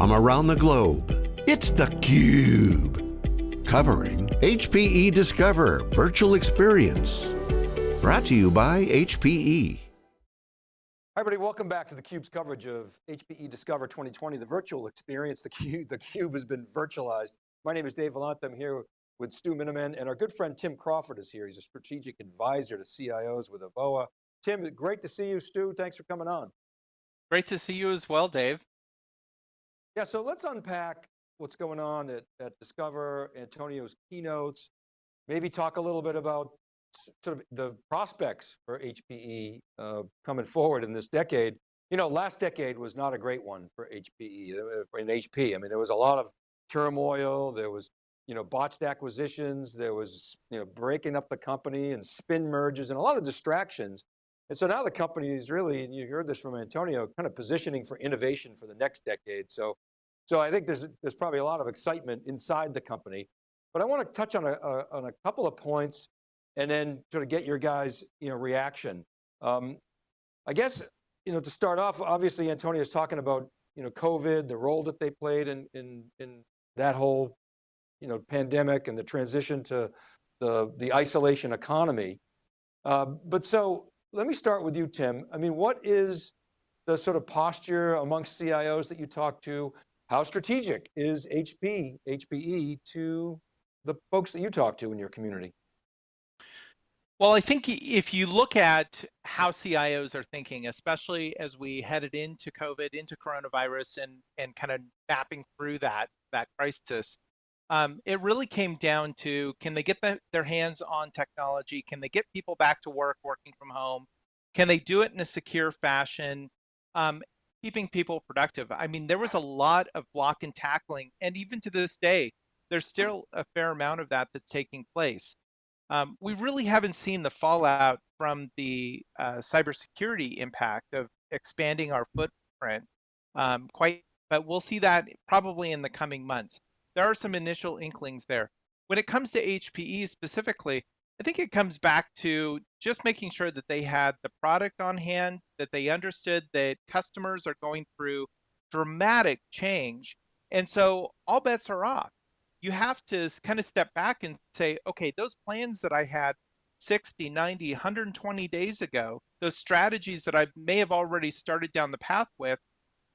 from around the globe. It's theCUBE, covering HPE Discover Virtual Experience. Brought to you by HPE. Hi everybody, welcome back to theCUBE's coverage of HPE Discover 2020, the virtual experience. The Cube, the Cube has been virtualized. My name is Dave Vellante, I'm here with Stu Miniman, and our good friend Tim Crawford is here. He's a strategic advisor to CIOs with Avoa. Tim, great to see you. Stu, thanks for coming on. Great to see you as well, Dave. Yeah, so let's unpack what's going on at, at Discover, Antonio's keynotes, maybe talk a little bit about sort of the prospects for HPE uh, coming forward in this decade. You know, last decade was not a great one for HPE, uh, in HP. I mean, there was a lot of turmoil, there was, you know, botched acquisitions, there was, you know, breaking up the company and spin merges and a lot of distractions. And so now the company is really, and you heard this from Antonio, kind of positioning for innovation for the next decade. So, so I think there's, there's probably a lot of excitement inside the company. But I want to touch on a, a on a couple of points and then sort of get your guys' you know, reaction. Um, I guess, you know, to start off, obviously Antonio is talking about, you know, COVID, the role that they played in, in, in that whole, you know, pandemic and the transition to the, the isolation economy. Uh, but so let me start with you, Tim. I mean, what is the sort of posture amongst CIOs that you talk to? How strategic is HP, HPE to the folks that you talk to in your community? Well, I think if you look at how CIOs are thinking, especially as we headed into COVID, into coronavirus, and and kind of mapping through that that crisis, um, it really came down to can they get the, their hands on technology? Can they get people back to work, working from home? Can they do it in a secure fashion, um, keeping people productive? I mean, there was a lot of block and tackling, and even to this day, there's still a fair amount of that that's taking place. Um, we really haven't seen the fallout from the uh, cybersecurity impact of expanding our footprint um, quite, but we'll see that probably in the coming months. There are some initial inklings there. When it comes to HPE specifically, I think it comes back to just making sure that they had the product on hand, that they understood that customers are going through dramatic change. And so all bets are off you have to kind of step back and say, okay, those plans that I had 60, 90, 120 days ago, those strategies that I may have already started down the path with,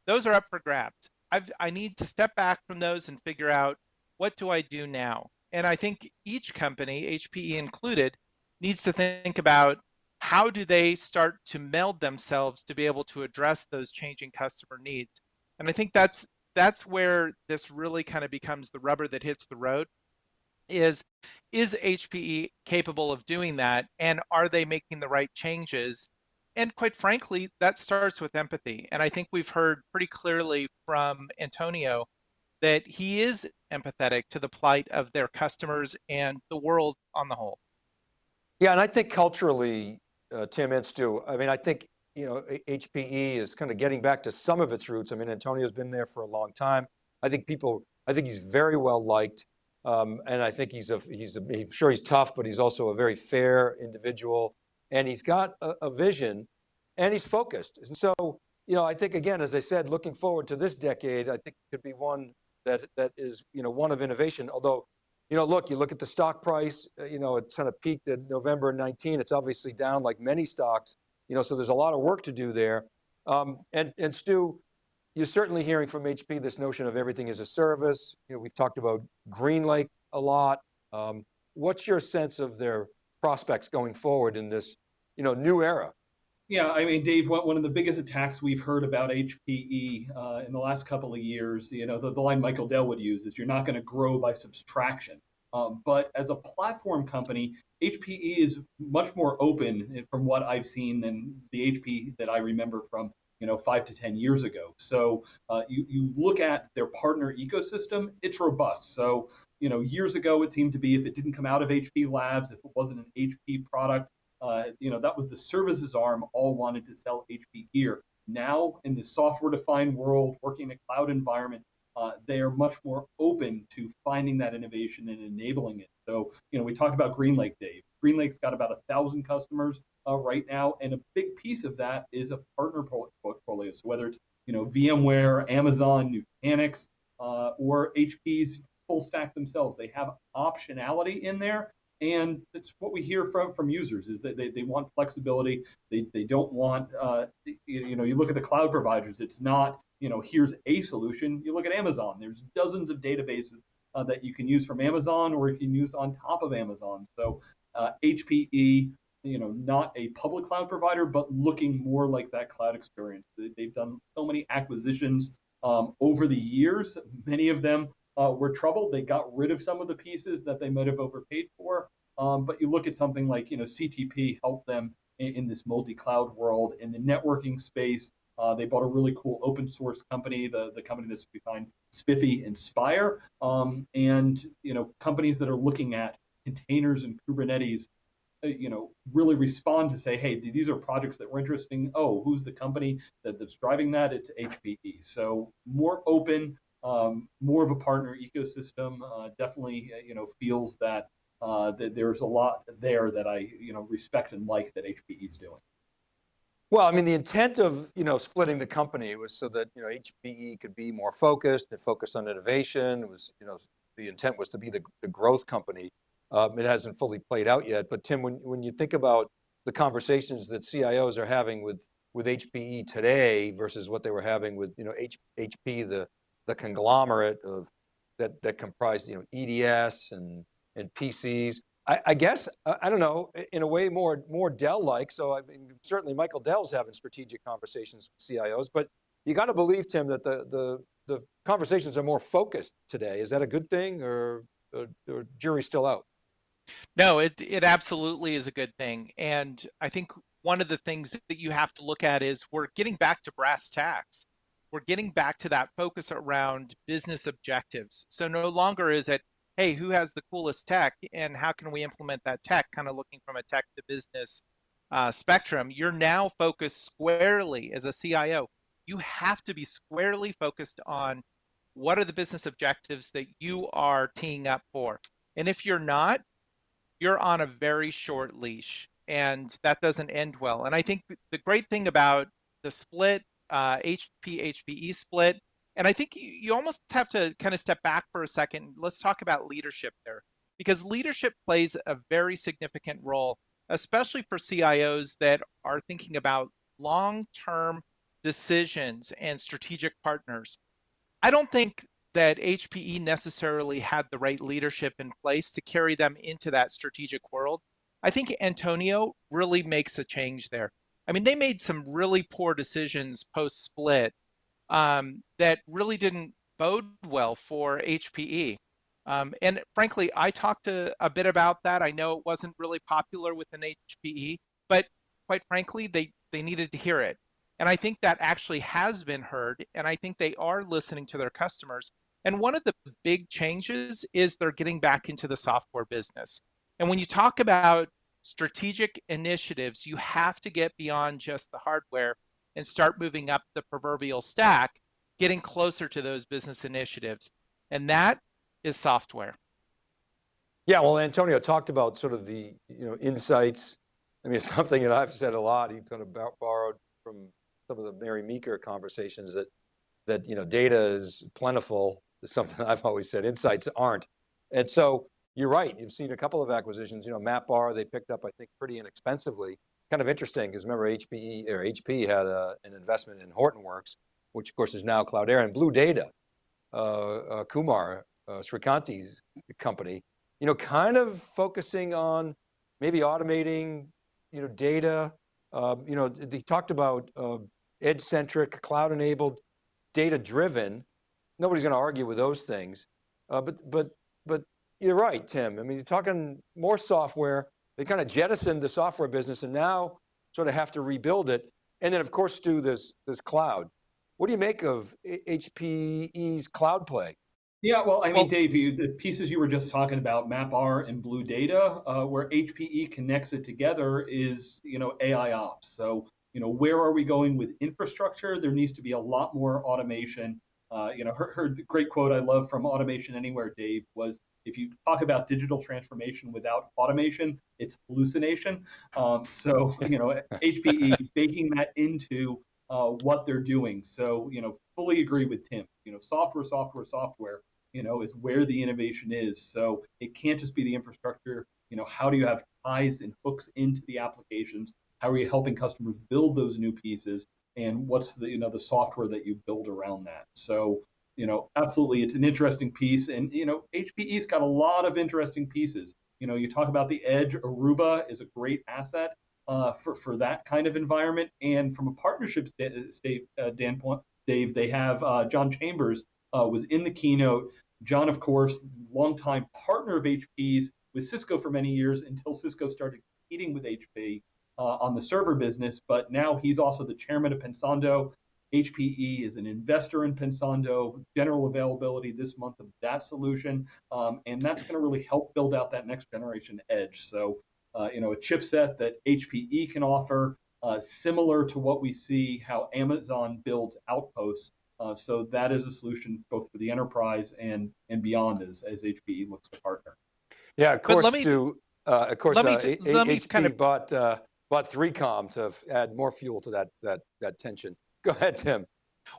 those are up for grabs. I've, I need to step back from those and figure out what do I do now? And I think each company, HPE included, needs to think about how do they start to meld themselves to be able to address those changing customer needs. And I think that's that's where this really kind of becomes the rubber that hits the road is is HPE capable of doing that and are they making the right changes and quite frankly that starts with empathy and I think we've heard pretty clearly from Antonio that he is empathetic to the plight of their customers and the world on the whole. Yeah, and I think culturally, uh, Tim and Stu, I mean, I think you know, HPE is kind of getting back to some of its roots. I mean, Antonio's been there for a long time. I think people, I think he's very well liked. Um, and I think he's a, he's a, I'm sure he's tough, but he's also a very fair individual. And he's got a, a vision and he's focused. And so, you know, I think again, as I said, looking forward to this decade, I think it could be one that, that is, you know, one of innovation. Although, you know, look, you look at the stock price, uh, you know, it kind of peaked in November 19. It's obviously down like many stocks. You know, so there's a lot of work to do there. Um, and, and Stu, you're certainly hearing from HP this notion of everything as a service. You know, we've talked about GreenLake a lot. Um, what's your sense of their prospects going forward in this, you know, new era? Yeah, I mean, Dave, one of the biggest attacks we've heard about HPE uh, in the last couple of years, you know, the, the line Michael Dell would use is you're not going to grow by subtraction. Um, but as a platform company, HPE is much more open from what I've seen than the HP that I remember from you know five to ten years ago. So uh, you you look at their partner ecosystem, it's robust. So you know years ago it seemed to be if it didn't come out of HP Labs, if it wasn't an HP product, uh, you know that was the services arm all wanted to sell HP gear. Now in the software-defined world, working in a cloud environment, uh, they are much more open to finding that innovation and enabling it. So, you know, we talked about GreenLake, Dave. GreenLake's got about a thousand customers uh, right now, and a big piece of that is a partner portfolio. So whether it's you know, VMware, Amazon, Nutanix, uh, or HP's full stack themselves. They have optionality in there. And it's what we hear from, from users is that they, they want flexibility. They, they don't want, uh, you, know, you look at the cloud providers, it's not, you know, here's a solution. You look at Amazon, there's dozens of databases uh, that you can use from Amazon or you can use on top of Amazon. So uh, HPE, you know, not a public cloud provider, but looking more like that cloud experience. They've done so many acquisitions um, over the years. Many of them uh, were troubled. They got rid of some of the pieces that they might have overpaid for. Um, but you look at something like, you know, CTP helped them in, in this multi-cloud world in the networking space. Uh, they bought a really cool open source company, the, the company that's behind SPIFFE and Spire, um, and you know companies that are looking at containers and Kubernetes, uh, you know, really respond to say, hey, these are projects that were interesting. Oh, who's the company that, that's driving that? It's HPE. So more open, um, more of a partner ecosystem. Uh, definitely, uh, you know, feels that uh, that there's a lot there that I, you know, respect and like that HPE is doing. Well, I mean, the intent of, you know, splitting the company was so that, you know, HPE could be more focused and focus on innovation. It was, you know, the intent was to be the, the growth company. Um, it hasn't fully played out yet, but Tim, when, when you think about the conversations that CIOs are having with, with HPE today versus what they were having with, you know, H, HP, the, the conglomerate of that, that comprised, you know, EDS and, and PCs. I, I guess, I don't know, in a way more, more Dell-like. So I mean, certainly Michael Dell's having strategic conversations with CIOs, but you got to believe, Tim, that the, the, the conversations are more focused today. Is that a good thing or, or, or jury still out? No, it, it absolutely is a good thing. And I think one of the things that you have to look at is we're getting back to brass tacks we're getting back to that focus around business objectives. So no longer is it, hey, who has the coolest tech and how can we implement that tech, kind of looking from a tech to business uh, spectrum. You're now focused squarely as a CIO. You have to be squarely focused on what are the business objectives that you are teeing up for. And if you're not, you're on a very short leash and that doesn't end well. And I think the great thing about the split uh, HP HPE split. And I think you, you almost have to kind of step back for a second. Let's talk about leadership there, because leadership plays a very significant role, especially for CIOs that are thinking about long-term decisions and strategic partners. I don't think that HPE necessarily had the right leadership in place to carry them into that strategic world. I think Antonio really makes a change there. I mean, they made some really poor decisions post split um, that really didn't bode well for HPE. Um, and frankly, I talked to a bit about that. I know it wasn't really popular within HPE, but quite frankly, they, they needed to hear it. And I think that actually has been heard. And I think they are listening to their customers. And one of the big changes is they're getting back into the software business. And when you talk about strategic initiatives, you have to get beyond just the hardware and start moving up the proverbial stack, getting closer to those business initiatives. And that is software. Yeah, well, Antonio talked about sort of the you know insights. I mean, something that I've said a lot. He kind of borrowed from some of the Mary Meeker conversations that that you know data is plentiful. Something I've always said. Insights aren't, and so you're right. You've seen a couple of acquisitions. You know, MapR they picked up, I think, pretty inexpensively. Kind of interesting because remember HPE or HP had a, uh, an investment in Hortonworks, which of course is now Cloudera and Blue Data. Uh, uh, Kumar uh, Sreekanti's company, you know, kind of focusing on maybe automating, you know, data. Um, you know, they talked about uh, edge-centric, cloud-enabled, data-driven. Nobody's going to argue with those things, uh, but but but you're right, Tim. I mean, you're talking more software. They kind of jettisoned the software business and now sort of have to rebuild it. And then of course do this, this cloud. What do you make of HPE's cloud play? Yeah, well, I mean, well, Dave, you, the pieces you were just talking about, MapR and Blue Data, uh, where HPE connects it together is, you know, AI ops. So, you know, where are we going with infrastructure? There needs to be a lot more automation. Uh, you know, her, her great quote I love from Automation Anywhere, Dave, was if you talk about digital transformation without automation, it's hallucination. Um, so, you know, HPE baking that into uh, what they're doing. So, you know, fully agree with Tim. You know, software, software, software, you know, is where the innovation is. So it can't just be the infrastructure. You know, how do you have ties and hooks into the applications? How are you helping customers build those new pieces? And what's the, you know, the software that you build around that? So, you know, absolutely, it's an interesting piece. And, you know, HPE's got a lot of interesting pieces. You know, you talk about the edge, Aruba is a great asset uh, for, for that kind of environment. And from a partnership uh, standpoint, Dave, they have uh, John Chambers uh, was in the keynote. John, of course, longtime partner of HP's with Cisco for many years until Cisco started competing with HP uh, on the server business. But now he's also the chairman of Pensando. HPE is an investor in Pensando, general availability this month of that solution. Um, and that's going to really help build out that next generation edge. So uh, you know, a chipset that HPE can offer, uh, similar to what we see how Amazon builds outposts. Uh, so that is a solution both for the enterprise and and beyond as, as HPE looks to partner. Yeah, of course, me, Stu, uh, of course, uh, HPE kind of... bought, uh, bought 3Com to add more fuel to that, that, that tension. Go ahead, Tim.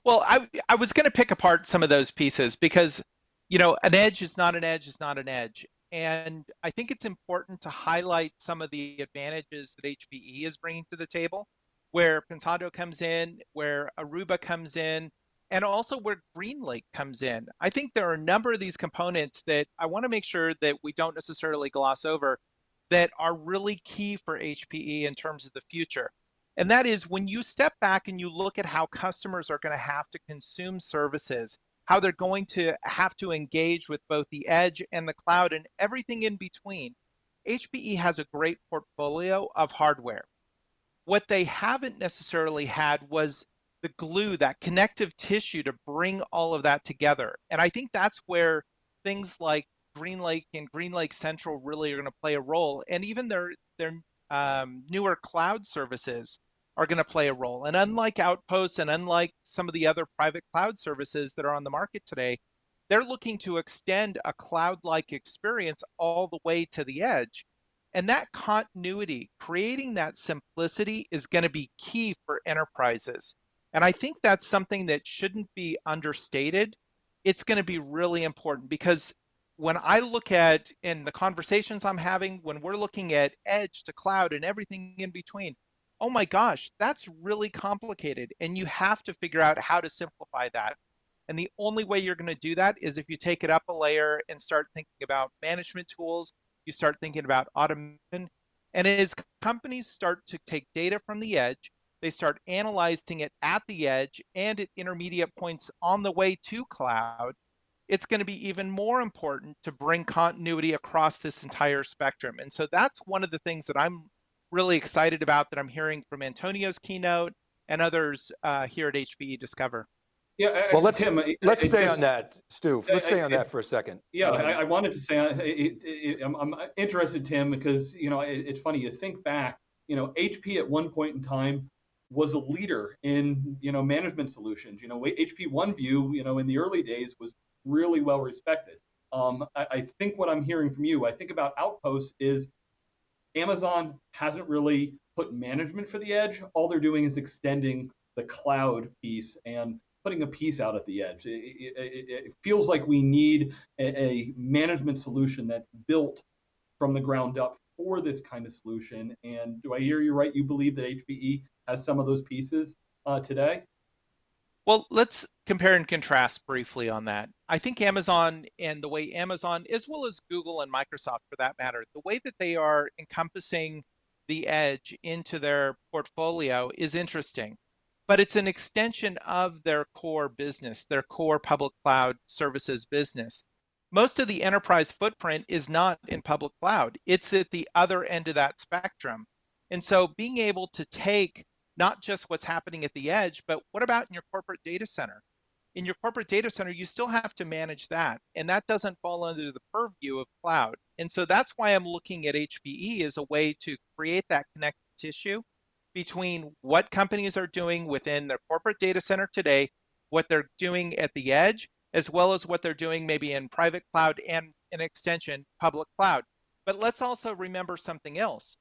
Well, I, I was going to pick apart some of those pieces because, you know, an edge is not an edge is not an edge. And I think it's important to highlight some of the advantages that HPE is bringing to the table, where Pensando comes in, where Aruba comes in, and also where GreenLake comes in. I think there are a number of these components that I want to make sure that we don't necessarily gloss over that are really key for HPE in terms of the future. And that is when you step back and you look at how customers are going to have to consume services how they're going to have to engage with both the edge and the cloud and everything in between. HPE has a great portfolio of hardware. What they haven't necessarily had was the glue, that connective tissue to bring all of that together. And I think that's where things like GreenLake and GreenLake Central really are going to play a role. And even their their um, newer cloud services are going to play a role. And unlike Outposts and unlike some of the other private cloud services that are on the market today, they're looking to extend a cloud-like experience all the way to the edge. And that continuity, creating that simplicity is going to be key for enterprises. And I think that's something that shouldn't be understated. It's going to be really important because when I look at in the conversations I'm having, when we're looking at edge to cloud and everything in between, oh my gosh, that's really complicated. And you have to figure out how to simplify that. And the only way you're going to do that is if you take it up a layer and start thinking about management tools, you start thinking about automation. And as companies start to take data from the edge, they start analyzing it at the edge and at intermediate points on the way to cloud, it's going to be even more important to bring continuity across this entire spectrum. And so that's one of the things that I'm really excited about that I'm hearing from Antonio's keynote and others uh, here at HPE Discover. Yeah, well, let's Tim, let's stay just, on that, Stu. Let's stay on that for a second. Yeah, I, I, wanted to say it, it, I'm, I'm, interested, Tim, because you know it's funny. You think back, you know, HP at one point in time was a leader in you know management solutions. You know, HP OneView, you know, in the early days was really well respected. Um, I, I think what I'm hearing from you, I think about Outposts is Amazon hasn't really put management for the edge. All they're doing is extending the cloud piece and putting a piece out at the edge. It, it, it feels like we need a, a, management solution that's built from the ground up for this kind of solution. And do I hear you right? You believe that HPE has some of those pieces uh, today? Well, let's compare and contrast briefly on that. I think Amazon and the way Amazon, as well as Google and Microsoft for that matter, the way that they are encompassing the edge into their portfolio is interesting. But it's an extension of their core business, their core public cloud services business. Most of the enterprise footprint is not in public cloud, it's at the other end of that spectrum. And so being able to take not just what's happening at the edge, but what about in your corporate data center? In your corporate data center, you still have to manage that. And that doesn't fall under the purview of cloud. And so that's why I'm looking at HPE as a way to create that connective tissue between what companies are doing within their corporate data center today, what they're doing at the edge, as well as what they're doing maybe in private cloud and an extension, public cloud. But let's also remember something else.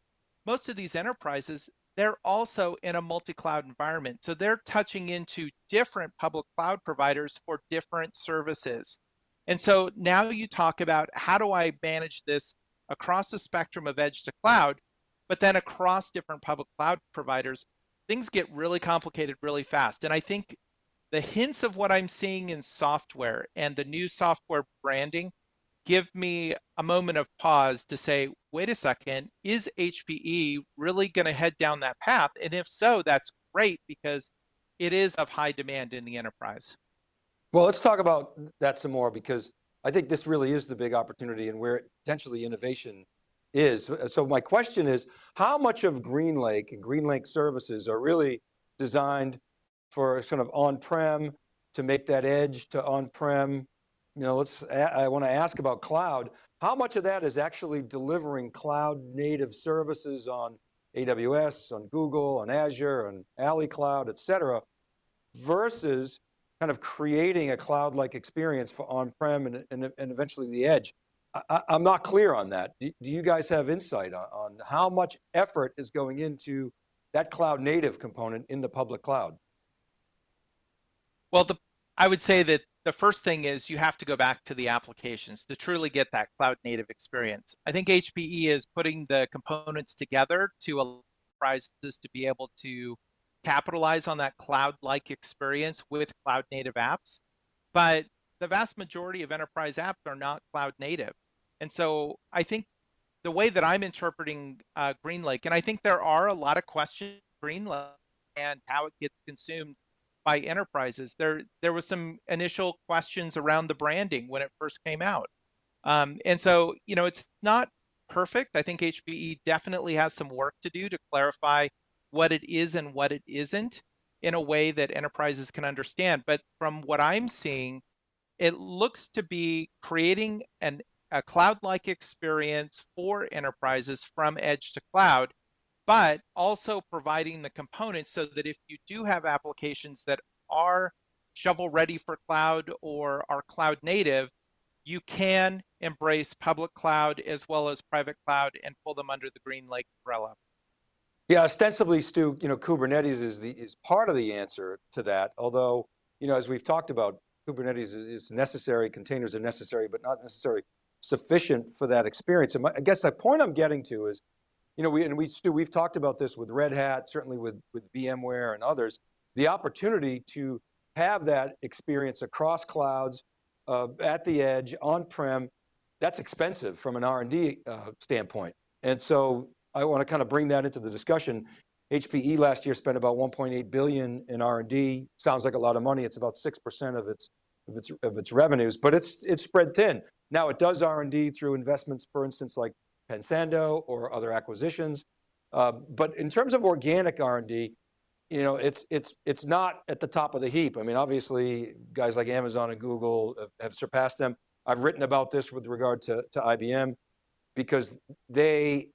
Most of these enterprises, they're also in a multi-cloud environment. So they're touching into different public cloud providers for different services. And so now you talk about how do I manage this across the spectrum of edge to cloud, but then across different public cloud providers, things get really complicated really fast. And I think the hints of what I'm seeing in software and the new software branding give me a moment of pause to say, wait a second, is HPE really going to head down that path? And if so, that's great because it is of high demand in the enterprise. Well, let's talk about that some more because I think this really is the big opportunity and where potentially innovation is. So my question is, how much of GreenLake and GreenLake services are really designed for sort of on-prem to make that edge to on-prem you know, let's, I want to ask about cloud. How much of that is actually delivering cloud native services on AWS, on Google, on Azure, on Ali Cloud, et cetera, versus kind of creating a cloud-like experience for on-prem and, and, and, eventually the edge. I, am not clear on that. Do, do, you guys have insight on, on how much effort is going into that cloud native component in the public cloud? Well, the, I would say that the first thing is you have to go back to the applications to truly get that cloud native experience. I think HPE is putting the components together to allow enterprises to be able to capitalize on that cloud-like experience with cloud native apps. But the vast majority of enterprise apps are not cloud native. And so I think the way that I'm interpreting uh, GreenLake, and I think there are a lot of questions GreenLake and how it gets consumed by enterprises. There, there was some initial questions around the branding when it first came out. Um, and so, you know, it's not perfect. I think HPE definitely has some work to do to clarify what it is and what it isn't in a way that enterprises can understand. But from what I'm seeing, it looks to be creating an, a cloud-like experience for enterprises from edge to cloud but also providing the components so that if you do have applications that are shovel ready for cloud or are cloud native, you can embrace public cloud as well as private cloud and pull them under the GreenLake umbrella. Yeah, ostensibly, Stu, you know, Kubernetes is the is part of the answer to that. Although, you know, as we've talked about, Kubernetes is necessary, containers are necessary, but not necessarily sufficient for that experience. And my, I guess the point I'm getting to is, you know, we, and we, Stu, we've talked about this with Red Hat, certainly with, with VMware and others, the opportunity to have that experience across clouds, uh, at the edge, on-prem, that's expensive from an R&D uh, standpoint. And so I want to kind of bring that into the discussion. HPE last year spent about 1.8 billion in R&D. Sounds like a lot of money. It's about 6% of its, of its, of its revenues, but it's, it's spread thin. Now it does R&D through investments, for instance, like Pensando or other acquisitions. Uh, but in terms of organic R&D, you know, it's, it's, it's not at the top of the heap. I mean, obviously guys like Amazon and Google have, have surpassed them. I've written about this with regard to, to IBM because they,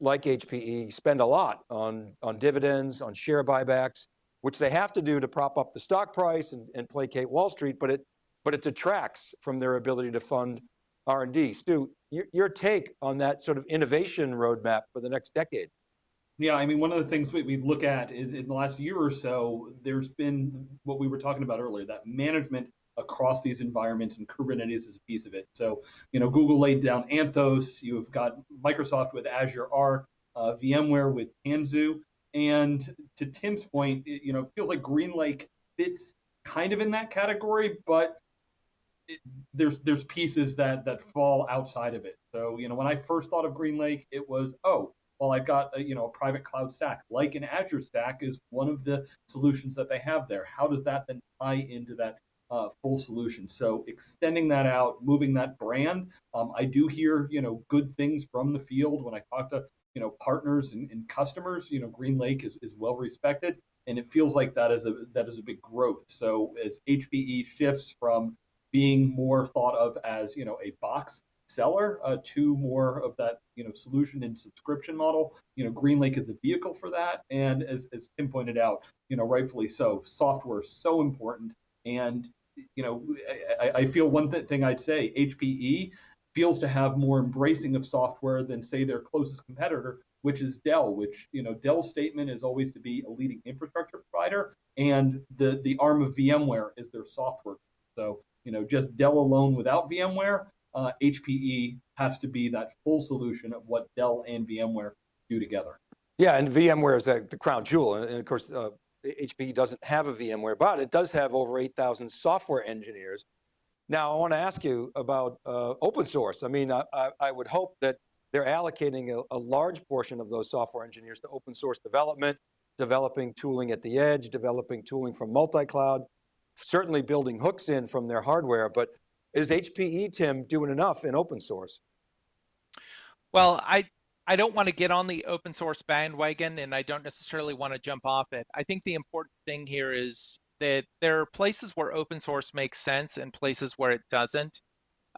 like HPE, spend a lot on, on dividends, on share buybacks, which they have to do to prop up the stock price and, and placate Wall Street, but it, but it detracts from their ability to fund R&D. Stu, your, your take on that sort of innovation roadmap for the next decade? Yeah, I mean, one of the things we, we look at is in the last year or so, there's been what we were talking about earlier, that management across these environments, and Kubernetes is a piece of it. So, you know, Google laid down Anthos, you've got Microsoft with Azure Arc, uh, VMware with Tanzu, and to Tim's point, it, you know, feels like GreenLake fits kind of in that category, but there's there's pieces that that fall outside of it. So, you know, when I first thought of GreenLake, it was, oh, well, I've got a, you know a private cloud stack, like an Azure stack is one of the solutions that they have there. How does that then tie into that uh, full solution? So extending that out, moving that brand. Um, I do hear you know good things from the field when I talk to you know partners and, and customers. You know GreenLake is, is well respected, and it feels like that is a that is a big growth. So as HPE shifts from being more thought of as you know a box seller uh, to more of that you know solution and subscription model. You know, GreenLake is a vehicle for that, and as, as Tim pointed out, you know, rightfully so, software is so important. And you know, I, I feel one th- thing I'd say, HPE feels to have more embracing of software than say their closest competitor, which is Dell, which you know Dell's statement is always to be a leading infrastructure provider, and the the arm of VMware is their software. So you know just Dell alone without VMware, uh, HPE has to be that full solution of what Dell and VMware do together. Yeah, and VMware is the crown jewel. And, of course, uh, HPE doesn't have a VMware, but it does have over 8,000 software engineers. Now, I want to ask you about uh, open source. I mean, I, I, would hope that they're allocating a, a, large portion of those software engineers to open source development, developing tooling at the edge, developing tooling from multi-cloud, certainly building hooks in from their hardware, but is HPE, Tim, doing enough in open source? Well, I, I don't want to get on the open source bandwagon and I don't necessarily want to jump off it. I think the important thing here is that there are places where open source makes sense and places where it doesn't.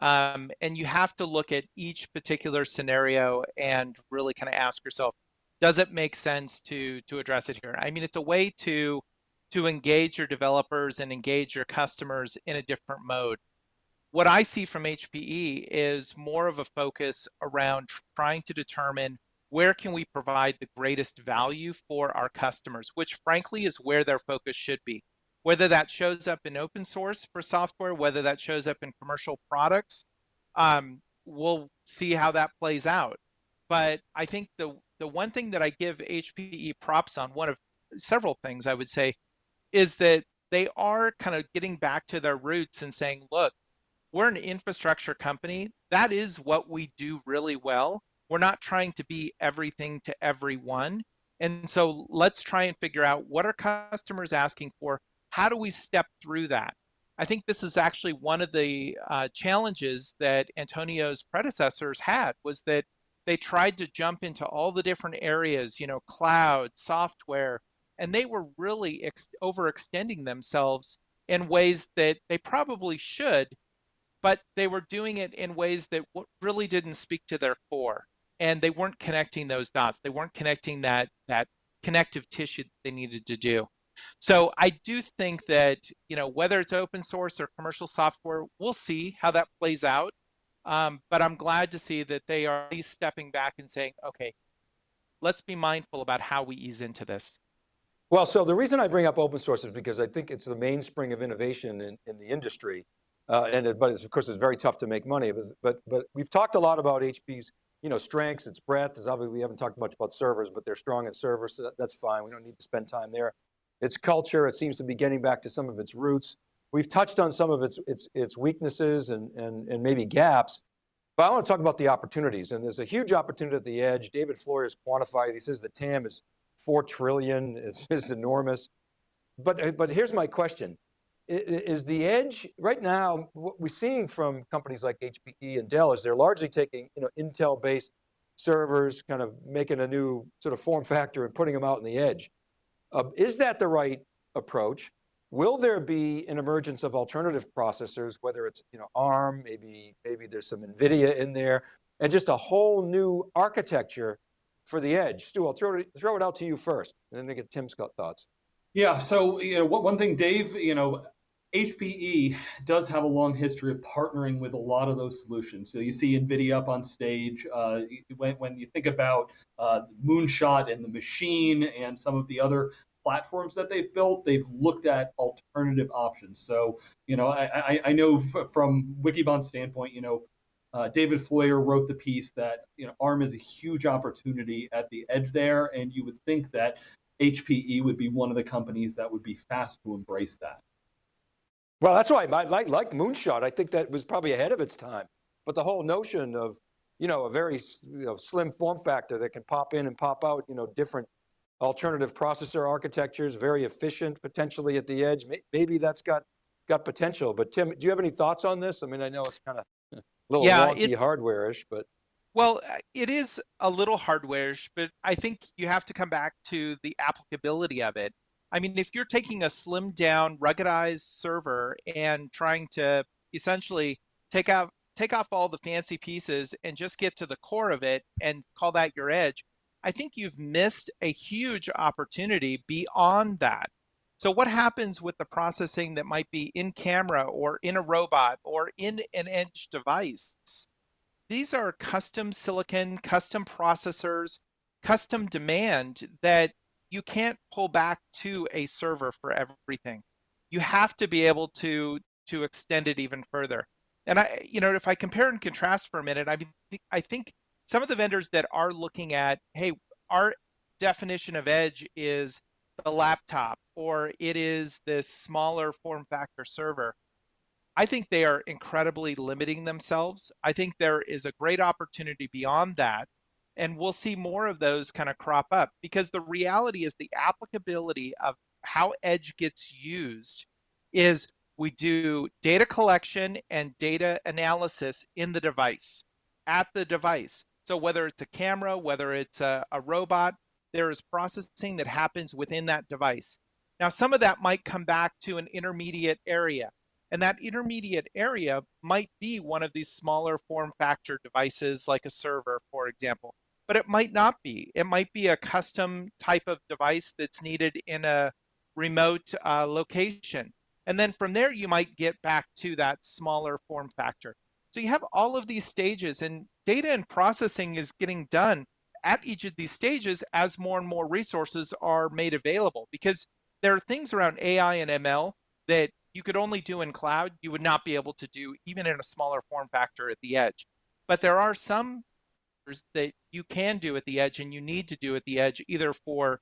Um, and you have to look at each particular scenario and really kind of ask yourself, does it make sense to to address it here? I mean, it's a way to to engage your developers and engage your customers in a different mode. What I see from HPE is more of a focus around trying to determine where can we provide the greatest value for our customers, which frankly is where their focus should be whether that shows up in open source for software, whether that shows up in commercial products, um, we'll see how that plays out. But I think the the one thing that I give HPE props on, one of several things I would say, is that they are kind of getting back to their roots and saying, look, we're an infrastructure company. That is what we do really well. We're not trying to be everything to everyone. And so let's try and figure out what are customers asking for how do we step through that? I think this is actually one of the uh, challenges that Antonio's predecessors had was that they tried to jump into all the different areas, you know, cloud, software, and they were really ex- overextending themselves in ways that they probably should, but they were doing it in ways that really didn't speak to their core, and they weren't connecting those dots. They weren't connecting that that connective tissue that they needed to do. So I do think that, you know, whether it's open source or commercial software, we'll see how that plays out. Um, but I'm glad to see that they are at least stepping back and saying, okay, let's be mindful about how we ease into this. Well, so the reason I bring up open source is because I think it's the mainspring of innovation in, in the industry. Uh, and it, but of course, it's very tough to make money. But, but, but we've talked a lot about HP's you know, strengths, its breadth. Obviously we haven't talked much about servers, but they're strong in servers, so that, that's fine. We don't need to spend time there its culture. It seems to be getting back to some of its roots. We've touched on some of its, its, its weaknesses and, and, and maybe gaps, but I want to talk about the opportunities. And there's a huge opportunity at the edge. David Floyer has quantified, he says the TAM is 4 trillion, is, it's enormous. But, but here's my question. Is the edge, right now, what we're seeing from companies like HPE and Dell is they're largely taking you know, Intel-based servers, kind of making a new sort of form factor and putting them out in the edge. Uh, is that the right approach? Will there be an emergence of alternative processors, whether it's you know, ARM, maybe, maybe there's some NVIDIA in there, and just a whole new architecture for the edge? Stu, I'll throw it, throw it out to you first, and then I get Tim's thoughts. Yeah, so you know, one thing, Dave, you know, HPE does have a long history of partnering with a lot of those solutions. So you see NVIDIA up on stage. Uh, when, when you think about uh, Moonshot and the machine and some of the other platforms that they've built, they've looked at alternative options. So, you know, I, I, I know from Wikibon's standpoint, you know, uh, David Floyer wrote the piece that you know ARM is a huge opportunity at the edge there, and you would think that HPE would be one of the companies that would be fast to embrace that. Well, that's why I like, like Moonshot. I think that was probably ahead of its time. But the whole notion of, you know, a very you know, slim form factor that can pop in and pop out, you know, different alternative processor architectures, very efficient potentially at the edge. Maybe that's got, got potential. But Tim, do you have any thoughts on this? I mean, I know it's kind of a little yeah, wonky hardware-ish, but. Well, uh, it is a little hardware-ish, but I think you have to come back to the applicability of it. I mean, if you're taking a slimmed down, ruggedized server and trying to essentially take out take off all the fancy pieces and just get to the core of it and call that your edge, I think you've missed a huge opportunity beyond that. So what happens with the processing that might be in camera or in a robot or in an edge device? These are custom silicon, custom processors custom demand that you can't pull back to a server for everything. You have to be able to to extend it even further. And I, you know, if I compare and contrast for a minute, I mean, I think some of the vendors that are looking at, hey, our definition of edge is the laptop or it is this smaller form factor server. I think they are incredibly limiting themselves. I think there is a great opportunity beyond that. And we'll see more of those kind of crop up because the reality is the applicability of how edge gets used is we do data collection and data analysis in the device, at the device. So whether it's a camera, whether it's a, a robot, there is processing that happens within that device. Now, some of that might come back to an intermediate area. And that intermediate area might be one of these smaller form factor devices like a server, for example. But it might not be. It might be a custom type of device that's needed in a remote uh, location. And then from there, you might get back to that smaller form factor. So you have all of these stages and data and processing is getting done at each of these stages as more and more resources are made available because there are things around AI and ML that you could only do in cloud, you would not be able to do even in a smaller form factor at the edge. But there are some that you can do at the edge and you need to do at the edge either for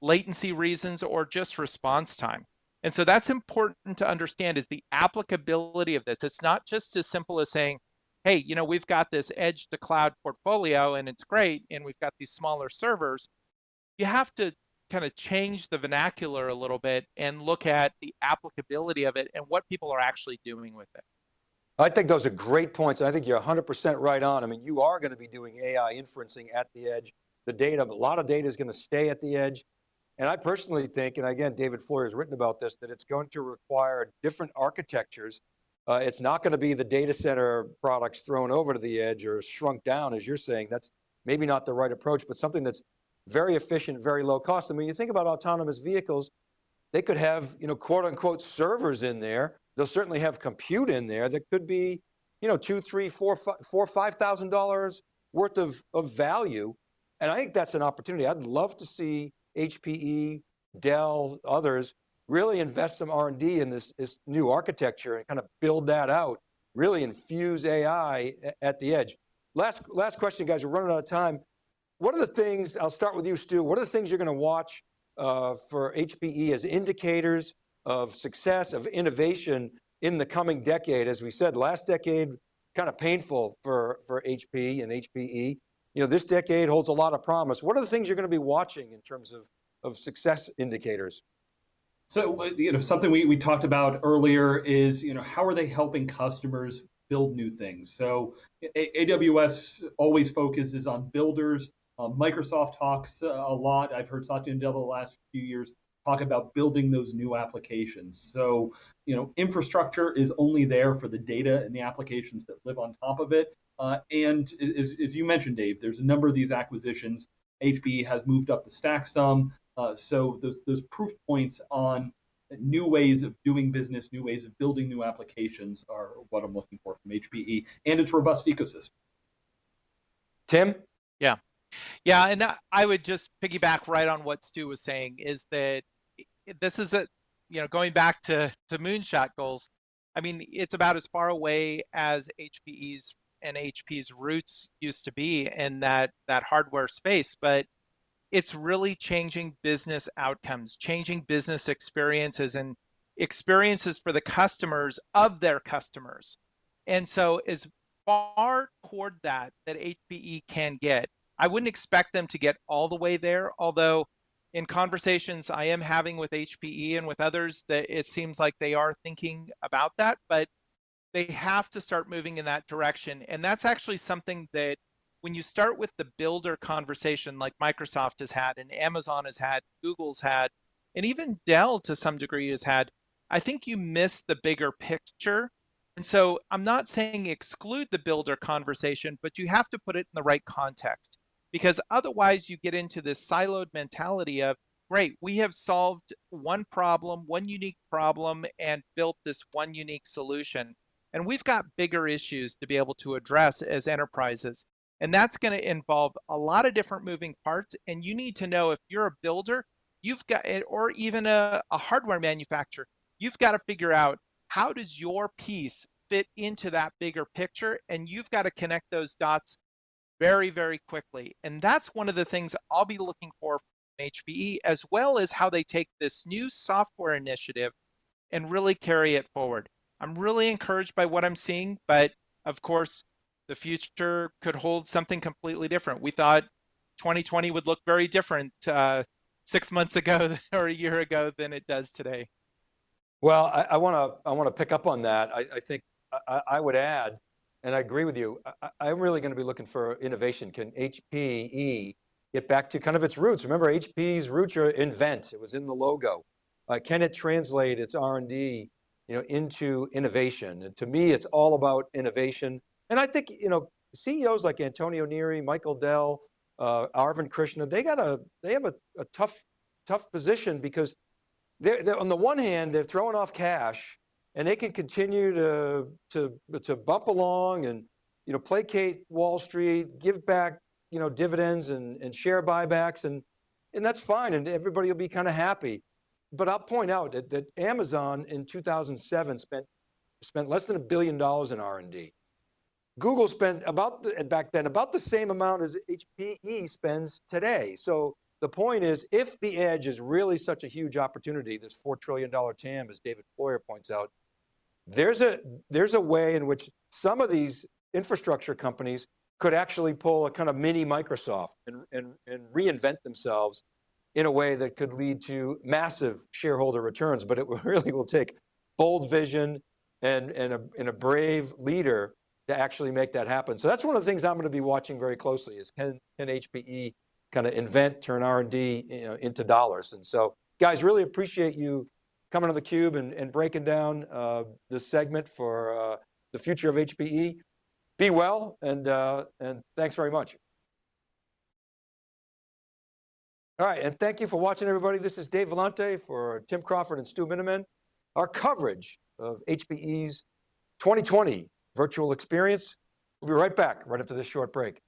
latency reasons or just response time. And so that's important to understand is the applicability of this. It's not just as simple as saying, hey, you know, we've got this edge to cloud portfolio and it's great, and we've got these smaller servers. You have to kind of change the vernacular a little bit and look at the applicability of it and what people are actually doing with it. I think those are great points. And I think you're 100% right on. I mean, you are going to be doing AI inferencing at the edge. The data, a lot of data is going to stay at the edge. And I personally think, and again, David Floyer has written about this, that it's going to require different architectures. Uh, it's not going to be the data center products thrown over to the edge or shrunk down, as you're saying. That's maybe not the right approach, but something that's very efficient, very low cost. I mean, you think about autonomous vehicles, they could have, you know, quote unquote servers in there. They'll certainly have compute in there that could be, you know, two, three, four, five, four, five thousand dollars worth of, of value. And I think that's an opportunity. I'd love to see HPE, Dell, others, really invest some R&D in this, this new architecture and kind of build that out, really infuse AI at the edge. Last, last question, guys, we're running out of time. What are the things, I'll start with you, Stu, what are the things you're going to watch uh, for HPE as indicators of success, of innovation in the coming decade? As we said, last decade, kind of painful for, for HP and HPE you know, this decade holds a lot of promise. What are the things you're going to be watching in terms of, of success indicators? So, uh, you know, something we, we talked about earlier is, you know, how are they helping customers build new things? So AWS always focuses on builders. Uh, Microsoft talks uh, a lot. I've heard Satya Nadella the last few years talk about building those new applications. So, you know, infrastructure is only there for the data and the applications that live on top of it. Uh, and as, as, you mentioned, Dave, there's a number of these acquisitions. HPE has moved up the stack some. Uh, so those, those proof points on new ways of doing business, new ways of building new applications are what I'm looking for from HPE and its robust ecosystem. Tim? Yeah. Yeah, and I would just piggyback right on what Stu was saying is that this is a, you know, going back to, to moonshot goals, I mean, it's about as far away as HPE's and HP's roots used to be in that that hardware space, but it's really changing business outcomes, changing business experiences and experiences for the customers of their customers. And so as far toward that that HPE can get, I wouldn't expect them to get all the way there, although in conversations I am having with HPE and with others that it seems like they are thinking about that, but they have to start moving in that direction. And that's actually something that when you start with the builder conversation like Microsoft has had and Amazon has had, Google's had, and even Dell to some degree has had, I think you miss the bigger picture. And so I'm not saying exclude the builder conversation, but you have to put it in the right context because otherwise you get into this siloed mentality of, great, we have solved one problem, one unique problem, and built this one unique solution. And we've got bigger issues to be able to address as enterprises. And that's going to involve a lot of different moving parts. And you need to know if you're a builder, you've got, it, or even a, a hardware manufacturer, you've got to figure out how does your piece fit into that bigger picture? And you've got to connect those dots very, very quickly. And that's one of the things I'll be looking for from HPE, as well as how they take this new software initiative and really carry it forward. I'm really encouraged by what I'm seeing, but of course, the future could hold something completely different. We thought 2020 would look very different uh, six months ago or a year ago than it does today. Well, I want to I want to pick up on that. I, I think I, I, would add, and I agree with you. I, am really going to be looking for innovation. Can HPE get back to kind of its roots? Remember, HP's roots are invent. It was in the logo. Uh, can it translate its R&D, you know, into innovation? And to me, it's all about innovation. And I think, you know, CEOs like Antonio Neri, Michael Dell, uh, Arvind Krishna, they got a, they have a, a tough, tough position because they're, they're, on the one hand, they're throwing off cash and they can continue to, to, to bump along and, you know, placate Wall Street, give back, you know, dividends and, and share buybacks and, and that's fine. And everybody will be kind of happy. But I'll point out that, that Amazon in 2007 spent, spent less than a billion dollars in R&D. Google spent about, the, back then, about the same amount as HPE spends today. So the point is, if the edge is really such a huge opportunity, this $4 trillion TAM, as David Floyer points out, there's a, there's a way in which some of these infrastructure companies could actually pull a kind of mini Microsoft and, and, and reinvent themselves in a way that could lead to massive shareholder returns, but it really will take bold vision and, and, a, and a brave leader to actually make that happen. So that's one of the things I'm going to be watching very closely is can, can HPE kind of invent, turn R&D you know, into dollars. And so guys, really appreciate you coming on theCUBE and, and breaking down uh, this segment for uh, the future of HPE. Be well, and, uh, and thanks very much. All right, and thank you for watching everybody. This is Dave Vellante for Tim Crawford and Stu Miniman. Our coverage of HPE's 2020 virtual experience. We'll be right back right after this short break.